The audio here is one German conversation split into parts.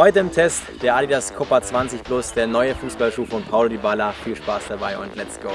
Heute im Test der Adidas Copa 20 Plus, der neue Fußballschuh von Paulo Dybala. Viel Spaß dabei und let's go!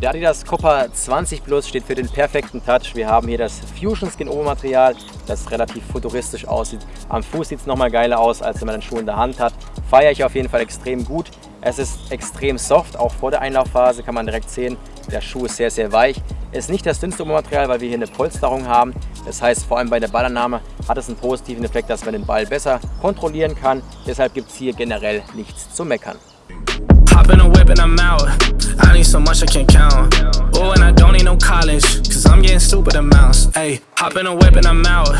Der Adidas Copa 20 Plus steht für den perfekten Touch. Wir haben hier das Fusion Skin Obermaterial, das relativ futuristisch aussieht. Am Fuß sieht es nochmal geiler aus, als wenn man den Schuh in der Hand hat. Feiere ich auf jeden Fall extrem gut. Es ist extrem soft, auch vor der Einlaufphase kann man direkt sehen, der Schuh ist sehr, sehr weich. Ist nicht das dünnste Obermaterial, weil wir hier eine Polsterung haben. Das heißt, vor allem bei der Ballannahme hat es einen positiven Effekt, dass man den Ball besser kontrollieren kann. Deshalb gibt es hier generell nichts zu meckern. Hey, hop in a whip and I'm out.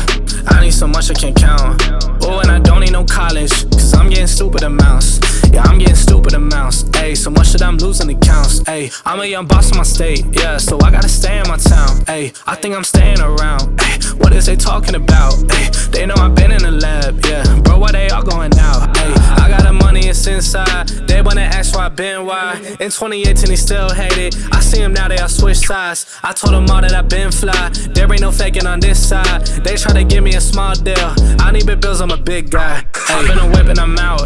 I need so much I can't count. Oh, and I don't need no college, cause I'm getting stupid amounts. Yeah, I'm getting stupid amounts. Hey, so much that I'm losing accounts. Hey, I'm a young boss in my state, yeah, so I gotta stay in my town. Hey, I think I'm staying around. Hey, what is they talking about? Hey, they know I've been in the lab, yeah. Bro, why they all going out? Hey, I got the money, it's inside. They wanna ask why I been why. In 2018, he still hate it. I see sides. I told them all that I been fly. There ain't no faking on this side. They try to give me a small deal. I need big bills, I'm a big guy. Hey, been a whip and I'm out.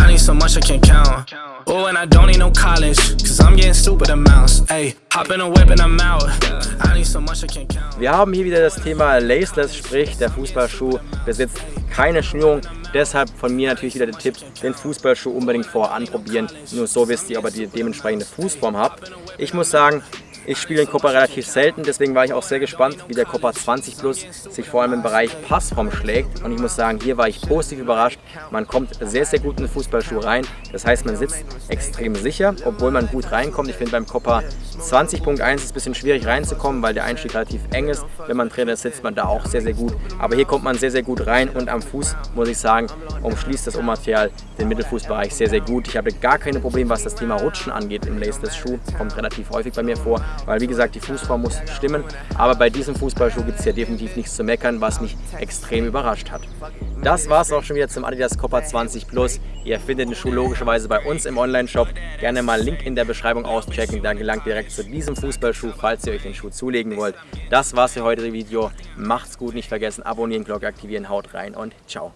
I need so much I can't count. Oh, and I don't need no college, cause I'm getting stupid amounts. Hey, hop in a whip and I'm out. I need so much I can't count. Wir haben hier wieder das Thema Laceless, sprich der Fußballschuh besitzt keine Schnürung. Deshalb von mir natürlich wieder der Tipp, den Fußballschuh unbedingt vorher anprobieren. Nur so wisst ihr, ob ihr die dementsprechende Fußform habt. Ich muss sagen, ich spiele den Copa relativ selten, deswegen war ich auch sehr gespannt, wie der Copa 20 Plus sich vor allem im Bereich Passform schlägt. Und ich muss sagen, hier war ich positiv überrascht. Man kommt sehr, sehr gut in den Fußballschuh rein. Das heißt, man sitzt extrem sicher, obwohl man gut reinkommt. Ich finde beim Copa 20.1 ist ein bisschen schwierig reinzukommen, weil der Einstieg relativ eng ist. Wenn man Trainer ist, sitzt man da auch sehr, sehr gut. Aber hier kommt man sehr, sehr gut rein und am Fuß, muss ich sagen, umschließt das Obermaterial den Mittelfußbereich sehr, sehr gut. Ich habe gar keine Probleme, was das Thema Rutschen angeht im Laceless Schuh. Kommt relativ häufig bei mir vor weil wie gesagt die Fußform muss stimmen. Aber bei diesem Fußballschuh gibt es ja definitiv nichts zu meckern, was mich extrem überrascht hat. Das war es auch schon wieder zum Adidas Copa 20 Plus. Ihr findet den Schuh logischerweise bei uns im Online-Shop. Gerne mal Link in der Beschreibung auschecken, dann gelangt direkt zu diesem Fußballschuh, falls ihr euch den Schuh zulegen wollt. Das war's für heute Video. Macht's gut, nicht vergessen, abonnieren, Glocke aktivieren, haut rein und ciao.